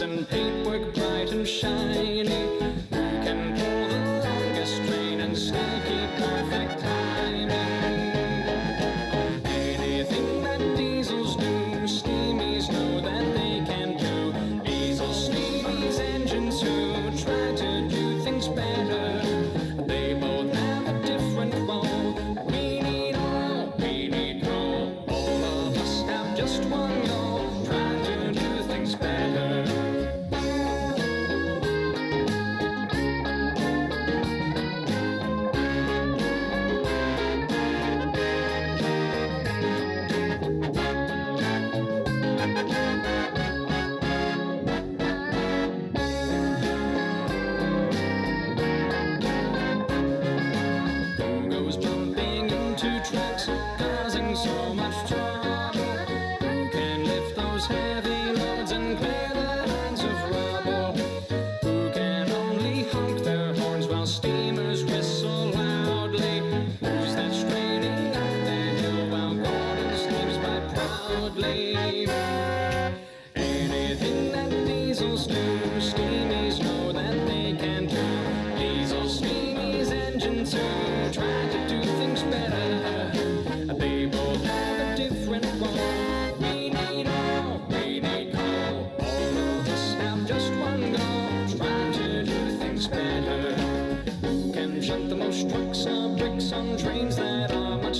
and paintwork bright and shiny.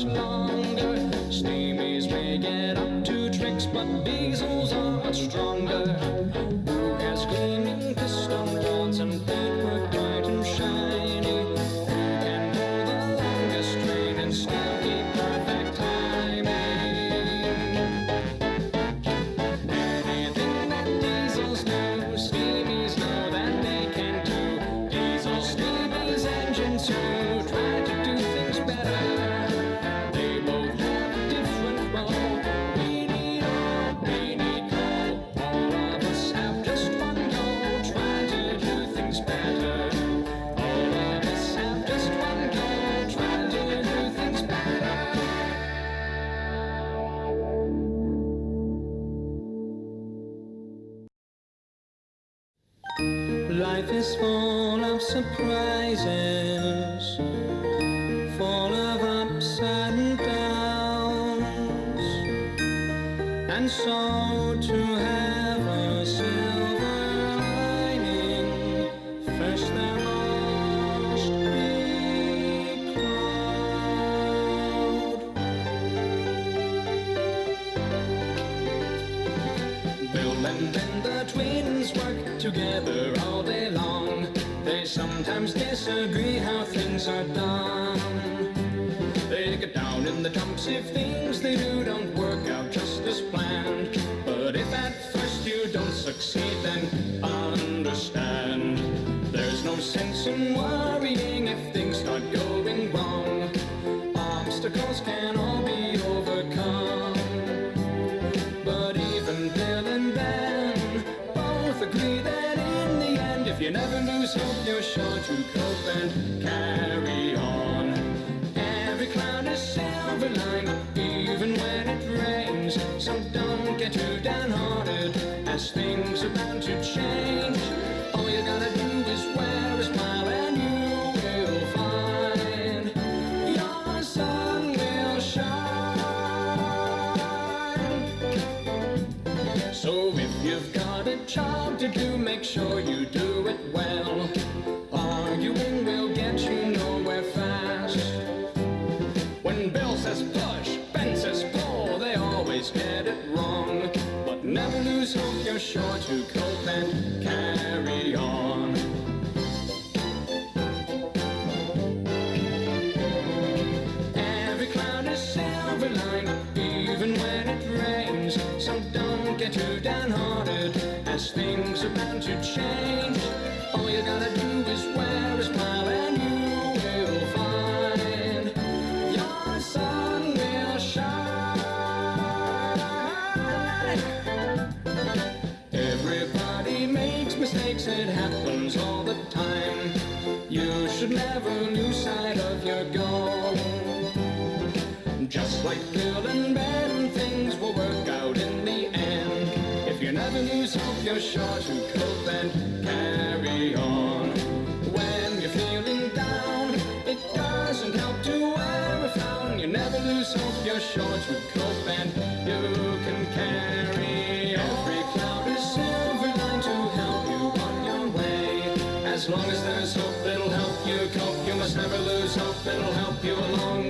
much longer. Steamies may get up to tricks, but diesels are much stronger. together all day long. They sometimes disagree how things are done. They get down in the dumps if things they do don't work out succeed, then understand there's no sense in why. your job to do, make sure you do it well. feeling bad and things will work out in the end. If you never lose hope, you're sure to cope and carry on. When you're feeling down, it doesn't help to wear a frown. You never lose hope, you're sure to cope and you can carry on. Every cloud is silver line to help you on your way. As long as there's hope, it'll help you cope. You must never lose hope, it'll help you along